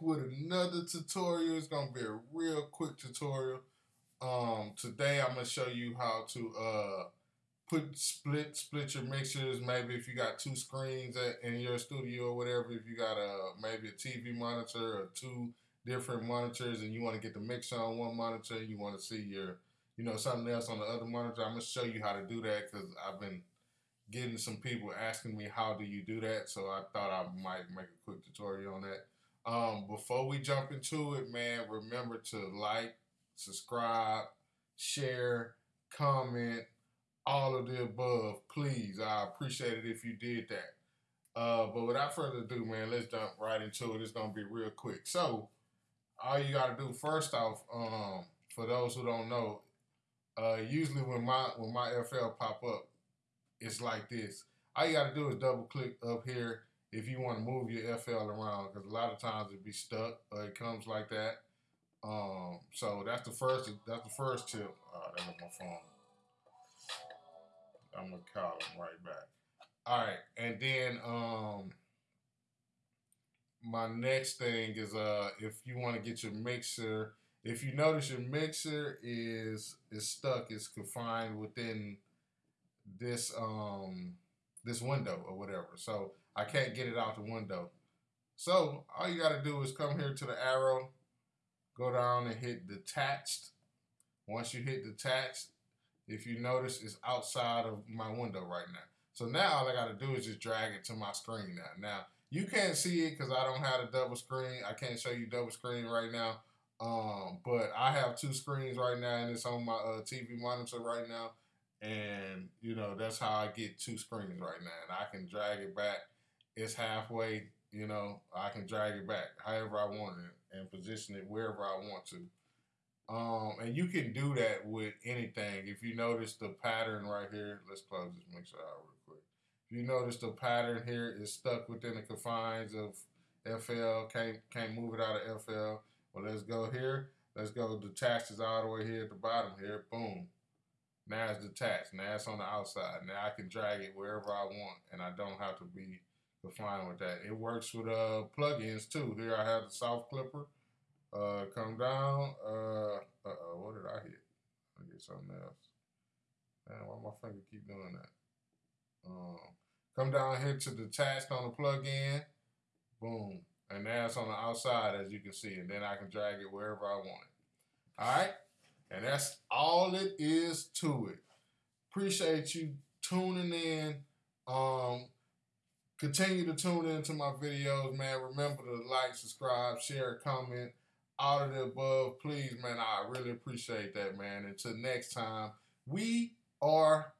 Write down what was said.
with another tutorial. It's gonna be a real quick tutorial. Um, today I'm gonna show you how to uh put split split your mixers. Maybe if you got two screens at, in your studio or whatever. If you got a maybe a TV monitor or two different monitors and you want to get the mixer on one monitor, you want to see your you know something else on the other monitor. I'm gonna show you how to do that because I've been getting some people asking me how do you do that so i thought i might make a quick tutorial on that um, before we jump into it man remember to like subscribe share comment all of the above. Please i appreciate it if you did that. Uh, but without further ado man let's jump right into it. It's gonna be real quick. So all you gotta do first off um, for those who don't know uh, usually when my when my fl pop up it's like this. All you got to do is double click up here if you want to move your FL around because a lot of times it be stuck or it comes like that. Um, so that's the first. That's the first tip. Oh, that was my phone. I'm gonna call him right back. All right, and then um, my next thing is uh, if you want to get your mixer, if you notice your mixer is is stuck, it's confined within this um this window or whatever. So I can't get it out the window. So all you got to do is come here to the arrow, go down and hit detached. Once you hit detached, if you notice, it's outside of my window right now. So now all I got to do is just drag it to my screen now. Now you can't see it because I don't have a double screen. I can't show you double screen right now. Um, but I have two screens right now, and it's on my uh, TV monitor right now and you know that's how I get two screens right now, and I can drag it back. It's halfway, you know. I can drag it back however I want it and position it wherever I want to. Um, and you can do that with anything. If you notice the pattern right here, let's close this mixer out real quick. If you notice the pattern here is stuck within the confines of FL, can't can't move it out of FL. Well, let's go here. Let's go detach this all the way here at the bottom here. Boom. Now it's detached. Now it's on the outside. Now I can drag it wherever I want, and I don't have to be confined with that. It works with uh plugins too. Here I have the soft clipper. Uh, come down. Uh, uh, what did I hit? I get something else. Man, why my finger keep doing that? Um, come down here to detached on the plug-in. Boom. And now it's on the outside, as you can see. And then I can drag it wherever I want it. All right? And that's all it is to it. Appreciate you tuning in. Um, continue to tune into my videos, man. Remember to like, subscribe, share, comment, all of the above. Please, man, I really appreciate that, man. Until next time, we are